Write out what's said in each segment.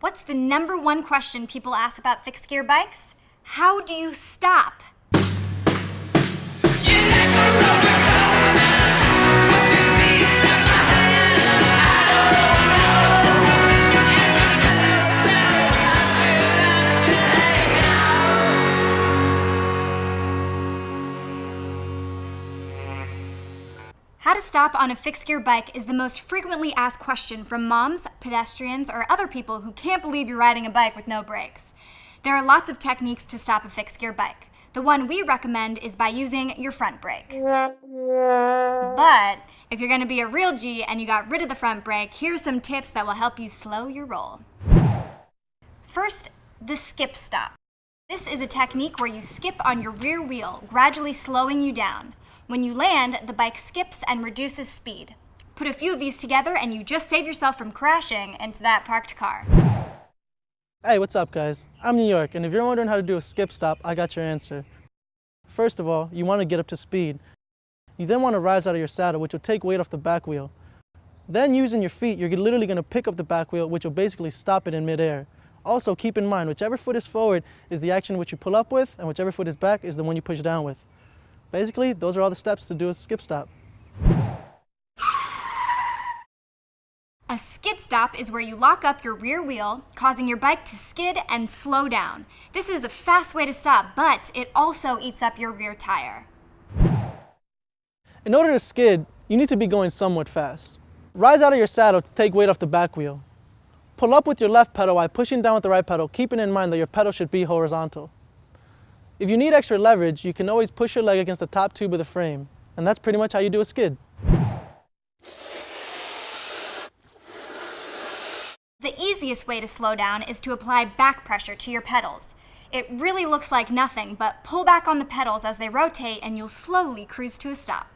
What's the number one question people ask about fixed gear bikes? How do you stop? How to stop on a fixed gear bike is the most frequently asked question from moms, pedestrians, or other people who can't believe you're riding a bike with no brakes. There are lots of techniques to stop a fixed gear bike. The one we recommend is by using your front brake. But if you're gonna be a real G and you got rid of the front brake, here's some tips that will help you slow your roll. First, the skip stop. This is a technique where you skip on your rear wheel, gradually slowing you down. When you land, the bike skips and reduces speed. Put a few of these together and you just save yourself from crashing into that parked car. Hey, what's up guys? I'm New York, and if you're wondering how to do a skip stop, I got your answer. First of all, you want to get up to speed. You then want to rise out of your saddle, which will take weight off the back wheel. Then using your feet, you're literally going to pick up the back wheel, which will basically stop it in midair. Also, keep in mind, whichever foot is forward is the action which you pull up with, and whichever foot is back is the one you push down with. Basically, those are all the steps to do a skip stop. A skid stop is where you lock up your rear wheel, causing your bike to skid and slow down. This is a fast way to stop, but it also eats up your rear tire. In order to skid, you need to be going somewhat fast. Rise out of your saddle to take weight off the back wheel. Pull up with your left pedal while pushing down with the right pedal, keeping in mind that your pedal should be horizontal. If you need extra leverage, you can always push your leg against the top tube of the frame, and that's pretty much how you do a skid. The easiest way to slow down is to apply back pressure to your pedals. It really looks like nothing, but pull back on the pedals as they rotate and you'll slowly cruise to a stop.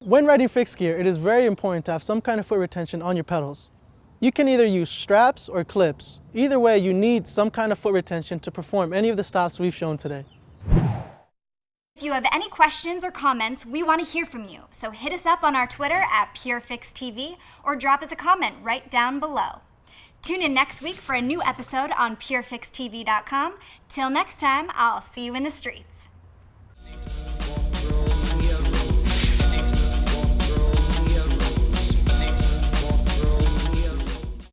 When riding fixed gear, it is very important to have some kind of foot retention on your pedals. You can either use straps or clips. Either way, you need some kind of foot retention to perform any of the stops we've shown today. If you have any questions or comments, we want to hear from you. So hit us up on our Twitter at PureFixTV or drop us a comment right down below. Tune in next week for a new episode on PureFixTV.com. Till next time, I'll see you in the streets.